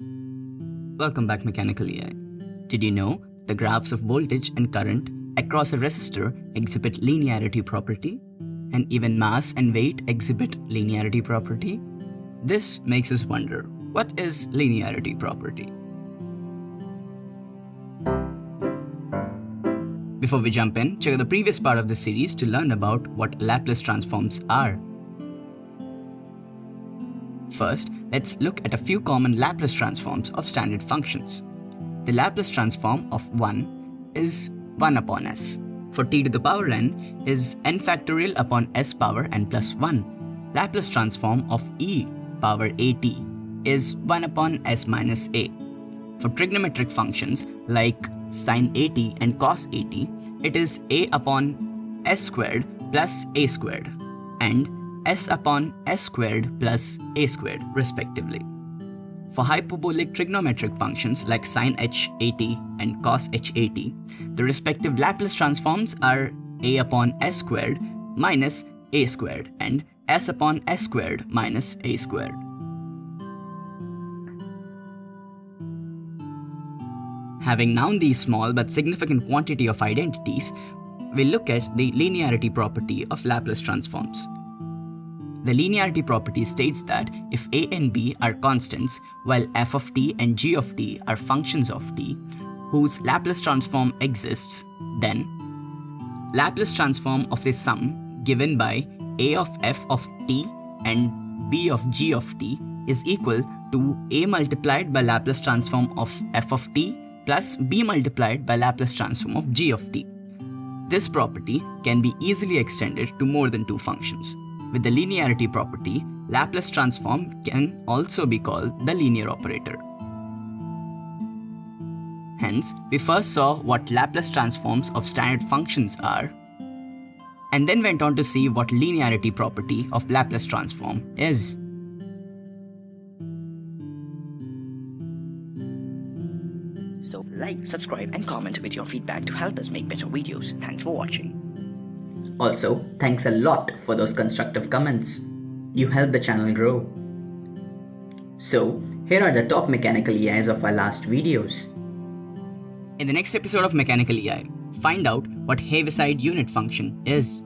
Welcome back Mechanical EI. Did you know the graphs of voltage and current across a resistor exhibit linearity property and even mass and weight exhibit linearity property? This makes us wonder, what is linearity property? Before we jump in, check out the previous part of the series to learn about what Laplace transforms are. First, let's look at a few common Laplace transforms of standard functions. The Laplace transform of 1 is 1 upon s. For t to the power n is n factorial upon s power n plus 1. Laplace transform of e power at is 1 upon s minus a. For trigonometric functions like sine at and cos at, it is a upon s squared plus a squared and s upon s squared plus a squared respectively. For hyperbolic trigonometric functions like sin h at and cos h at, the respective Laplace transforms are a upon s squared minus a squared and s upon s squared minus a squared. Having known these small but significant quantity of identities, we look at the linearity property of Laplace transforms. The linearity property states that if a and b are constants, while f of t and g of t are functions of t, whose Laplace transform exists, then Laplace transform of the sum given by a of f of t and b of g of t is equal to a multiplied by Laplace transform of f of t plus b multiplied by Laplace transform of g of t. This property can be easily extended to more than two functions. With the linearity property, Laplace transform can also be called the linear operator. Hence, we first saw what Laplace transforms of standard functions are, and then went on to see what linearity property of Laplace transform is. So like, subscribe and comment with your feedback to help us make better videos. Thanks for watching. Also, thanks a lot for those constructive comments. You help the channel grow. So, here are the top mechanical EIs of our last videos. In the next episode of Mechanical EI, find out what Heaviside unit function is.